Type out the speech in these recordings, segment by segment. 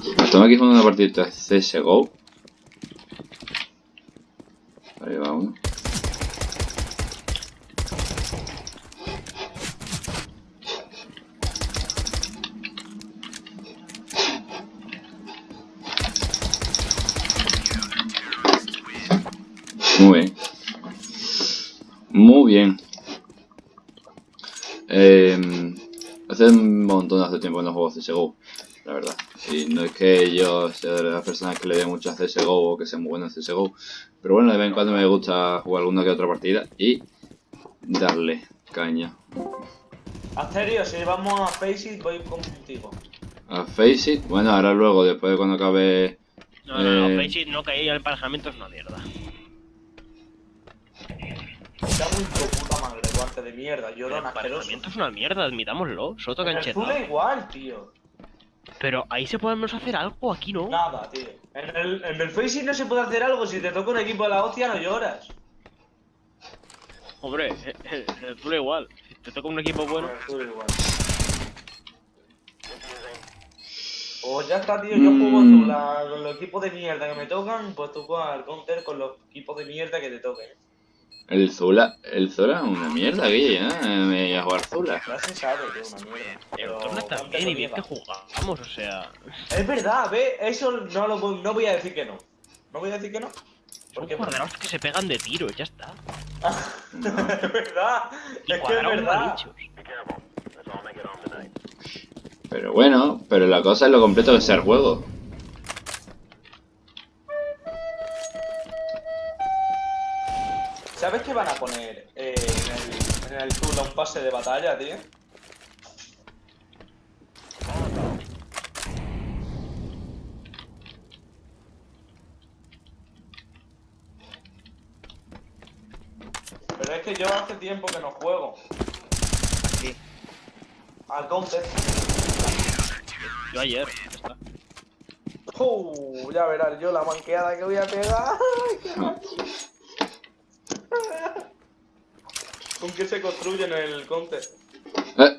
Estamos aquí jugando una partida de CSGO. Ahí va uno. Muy bien. Muy bien. Eh, hace un montón, hace tiempo que no juego CSGO, la verdad. Y no es que yo sea de las personas que le dé mucho a CSGO o que sea muy bueno en CSGO, pero bueno, de vez en cuando me gusta jugar alguna que otra partida y darle caña. Asterio, si vamos a Face It, voy contigo. A Face It, bueno, ahora luego, después de cuando acabe... No, no, no, Eh. Face It no caí, el emparejamiento es una mierda. Está muy tu puta madre, guante de mierda, El llorón asqueroso. emparejamiento es una mierda, admitámoslo. Soto En el canchetado. Zula igual, tío. Pero ahí se podemos hacer algo, aquí no. Nada, tío. En el, en el Face It no se puede hacer algo, si te toca un equipo de la hostia no lloras. Hombre, el, el Zula igual. Si te toca un equipo bueno. En el igual. Pues ya está, tío, yo juego con los equipos de mierda que me tocan, pues tú juegas al counter con los equipos de mierda que te toquen. El Zula, el Zula es una mierda, Guille, ¿eh? Me voy a jugar Zula. Ya se sabe que es una mierda. Pero lo y bien que jugamos, o sea. Es verdad, ve, eso no lo voy- no voy a decir que no. No voy a decir que no. Son Porque cuadrados que se pegan de tiro, ya está. es verdad, Y es que es verdad. Pero bueno, pero la cosa es lo completo que sea el juego. ¿Sabes que van a poner eh, en, el, en el un pase de batalla, tío? Pero es que yo hace tiempo que no juego. Sí. Al counter. Yo ayer, ya está. Uh, ya verás yo la manqueada que voy a pegar. ¿Con qué se construye en el counter? Eh,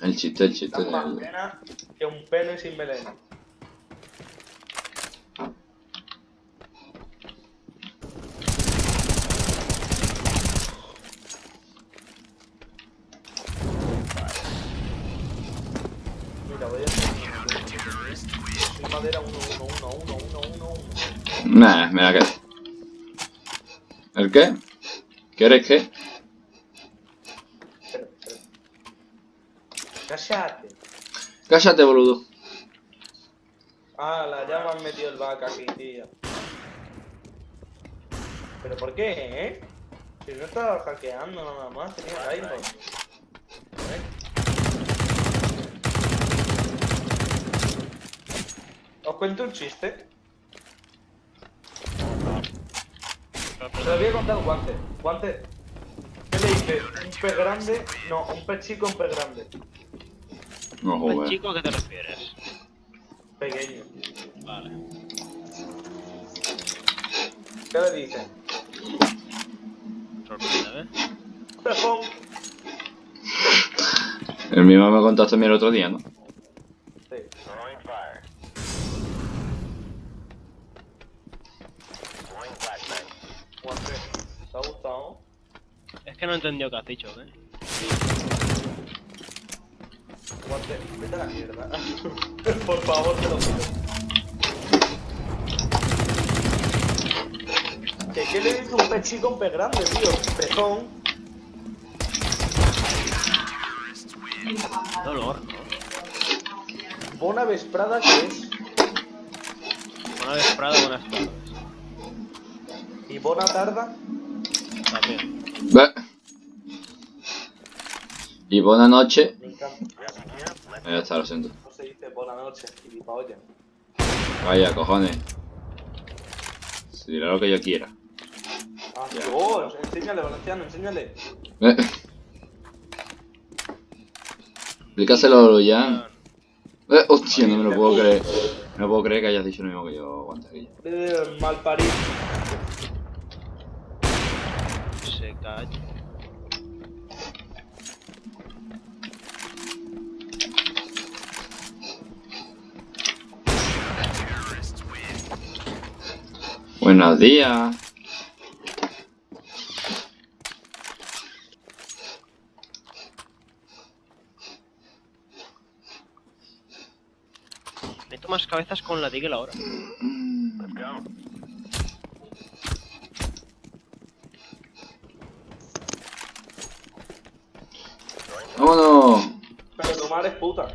El chiste, el chiste. Más que un pene sin melena. Mira, voy a hacer madera 1, 1, 1, 1, 1, 1, 1. Nah, me la quedo. ¿El qué? ¿Quieres qué? Cállate. Cállate, boludo. Ah, la me han metido el vaca aquí, tío. ¿Pero por qué, eh? Si no estaba hackeando nada más, tenía. ¿Eh? ¿Os cuento un chiste? Se lo voy a contar Guante. Guante, ¿qué le dice? ¿Un pez grande? No, un pez chico, un pez grande. No, joder. chico, ¿a qué te refieres? Pequeño. Vale. ¿Qué le dice? Sorprende, ¿eh? Pejón. El mismo me contaste mí el otro día, ¿no? Sí. ¿Te ha gustado? Es que no he entendido qué has dicho, ¿eh? Guante, vete a la mierda. Por favor, te lo pido. ¿Qué, ¿Qué le dice un pez chico un pez grande, tío? Pezón. Dolor, ¿no? Bona vesprada que es. Buena vesprada, buenas tardes. Y bona tarda. También. Y buena noche. Me encanta. Ya está, lo siento. No se dice buena noche, gilipollas. Vaya, cojones. Se dirá lo que yo quiera. Ah. Dios, enséñale, Valenciano, enséñale. Eh. Explícaselo ya. Eh, hostia, no me lo puedo creer. No puedo creer que hayas dicho lo mismo que yo, aguanta aquí. Eh, mal parido. Buenos días. Meto más cabezas con la digla ahora. ¡Vámonos! Pero tu madre es puta.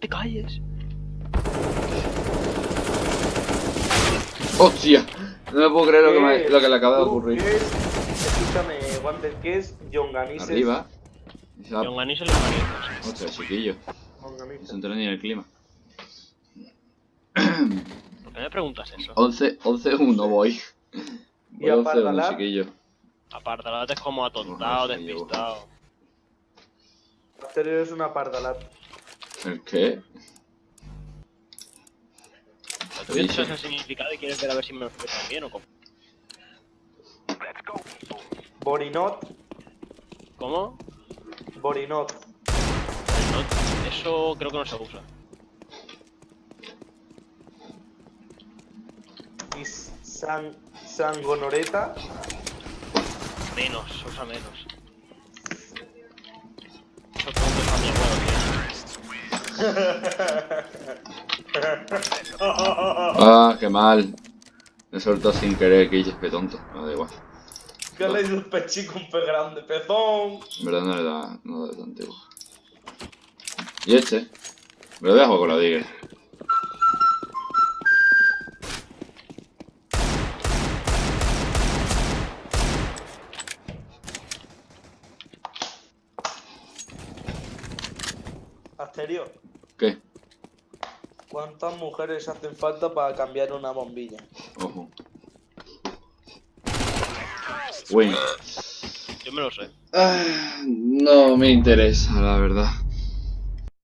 ¡Te calles! ¡Hostia! No me puedo creer lo que, me- lo que le acaba de ¿Tú ocurrir. qué es? Escúchame, Wander, ¿qué es Yonganises? Arriba. Ah, los parientes. Ostras, chiquillo. No Yonganises. se ni en el clima. ¿Por qué me preguntas eso? 11, 11 1 voy. ¿Y Voy a 11 1, Pardalat? chiquillo. Apartalate es como atontado, Ojalá, despistado. After es una pardalat. ¿El qué? ¿Tú quieres saber el significado y quieres ver a ver si me lo bien o cómo? Borinot, ¿Cómo? Borinot. No, eso creo que no se usa. Y San, Sangonoreta, Menos, usa menos. Ah, qué mal. Me soltó sin querer, que qué tonto. No da igual. ¿Qué le dice un pechico un pez grande? ¡Pezón! En verdad no le da, no le da tanto igual. Y este. Me lo voy a jugar con la Digger. ¿Qué? ¿cuántas mujeres hacen falta para cambiar una bombilla? Ojo. Win. Yo me lo sé. Ah, no me interesa, la verdad.